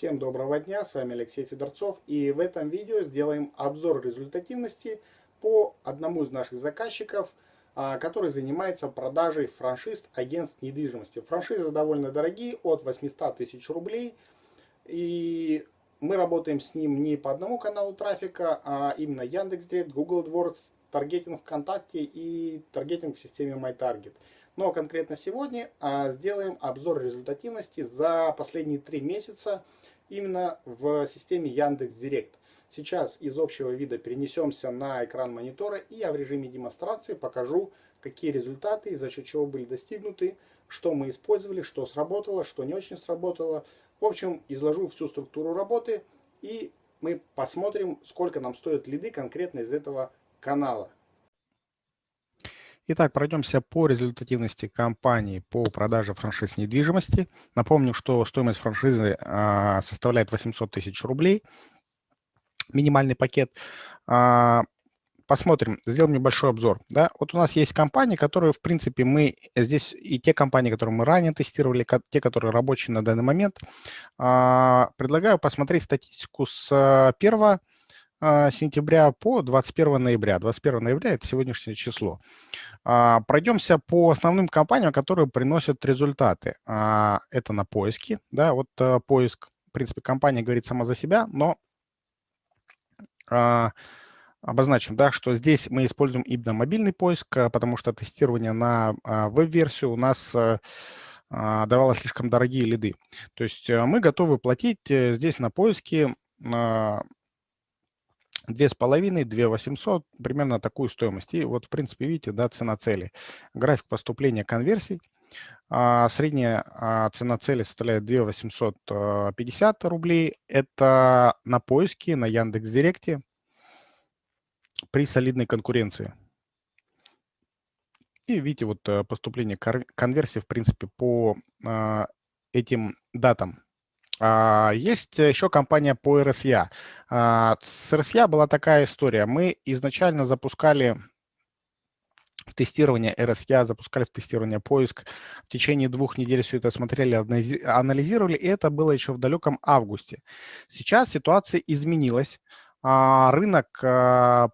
Всем доброго дня, с вами Алексей Федорцов и в этом видео сделаем обзор результативности по одному из наших заказчиков, а, который занимается продажей франшиз агентств недвижимости. Франшизы довольно дорогие, от 800 тысяч рублей. И мы работаем с ним не по одному каналу трафика, а именно Яндекс.Директ, Google AdWords, таргетинг ВКонтакте и таргетинг в системе MyTarget. Но конкретно сегодня а, сделаем обзор результативности за последние три месяца именно в системе Яндекс.Директ. Сейчас из общего вида перенесемся на экран монитора и я в режиме демонстрации покажу, какие результаты за счет чего были достигнуты, что мы использовали, что сработало, что не очень сработало. В общем, изложу всю структуру работы и мы посмотрим, сколько нам стоят лиды конкретно из этого канала. Итак, пройдемся по результативности компании по продаже франшиз недвижимости. Напомню, что стоимость франшизы а, составляет 800 тысяч рублей. Минимальный пакет. А, посмотрим, сделаем небольшой обзор. Да? Вот у нас есть компании, которые, в принципе, мы здесь, и те компании, которые мы ранее тестировали, те, которые рабочие на данный момент, а, предлагаю посмотреть статистику с 1 а, сентября по 21 ноября. 21 ноября – это сегодняшнее число. А, пройдемся по основным компаниям, которые приносят результаты. А, это на поиске. Да, вот поиск, в принципе, компания говорит сама за себя, но обозначим, да, что здесь мы используем именно мобильный поиск, потому что тестирование на веб-версию у нас давало слишком дорогие лиды. То есть мы готовы платить э, здесь на поиске Две с половиной, две восемьсот, примерно такую стоимость. И вот, в принципе, видите, да, цена цели. График поступления конверсий. А, средняя а, цена цели составляет 2 850 рублей. Это на поиске, на Яндекс.Директе при солидной конкуренции. И видите, вот э, поступление конверсии, в принципе, по а, этим датам. А, есть еще компания по RSA. А, с RSA была такая история. Мы изначально запускали в тестирование RSA, запускали в тестирование поиск. В течение двух недель все это смотрели, анализировали, и это было еще в далеком августе. Сейчас ситуация изменилась. А, рынок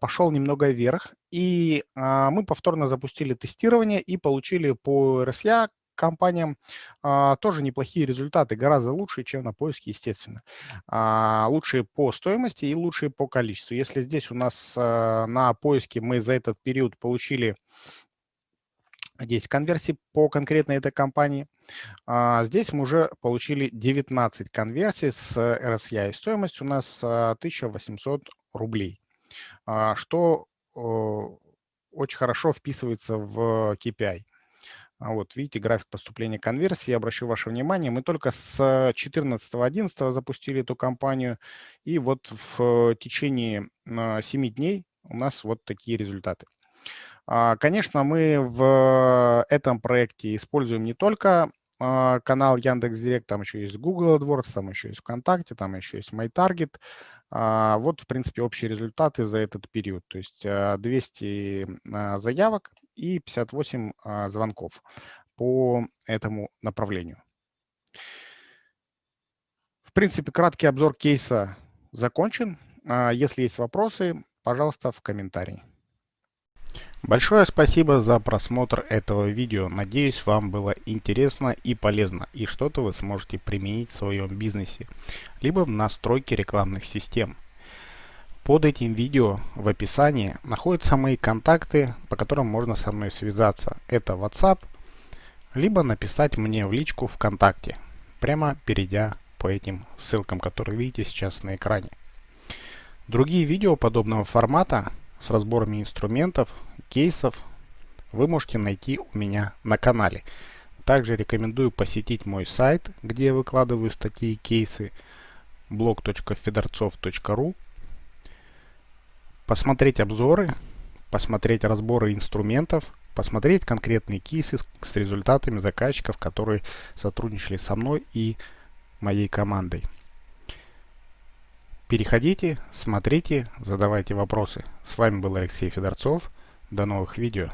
пошел немного вверх, и мы повторно запустили тестирование и получили по RSA компаниям а, тоже неплохие результаты, гораздо лучше, чем на поиске, естественно. А, лучшие по стоимости и лучшие по количеству. Если здесь у нас а, на поиске мы за этот период получили 10 конверсий по конкретной этой компании, а, здесь мы уже получили 19 конверсий с RSI. И стоимость у нас 1800 рублей, что очень хорошо вписывается в KPI. А вот видите, график поступления конверсии. Я обращу ваше внимание, мы только с 14.11 запустили эту кампанию, и вот в течение 7 дней у нас вот такие результаты. А, конечно, мы в этом проекте используем не только а, канал Яндекс.Директ, там еще есть Google AdWords, там еще есть ВКонтакте, там еще есть MyTarget. Вот, в принципе, общие результаты за этот период. То есть 200 заявок и 58 а, звонков по этому направлению. В принципе, краткий обзор кейса закончен. А, если есть вопросы, пожалуйста, в комментарии. Большое спасибо за просмотр этого видео. Надеюсь, вам было интересно и полезно, и что-то вы сможете применить в своем бизнесе, либо в настройке рекламных систем. Под этим видео в описании находятся мои контакты, по которым можно со мной связаться. Это WhatsApp, либо написать мне в личку ВКонтакте, прямо перейдя по этим ссылкам, которые видите сейчас на экране. Другие видео подобного формата с разборами инструментов, кейсов вы можете найти у меня на канале. Также рекомендую посетить мой сайт, где я выкладываю статьи и кейсы blog.fedorцов.ru посмотреть обзоры, посмотреть разборы инструментов, посмотреть конкретные кейсы с результатами заказчиков, которые сотрудничали со мной и моей командой. Переходите, смотрите, задавайте вопросы. С вами был Алексей Федорцов. До новых видео.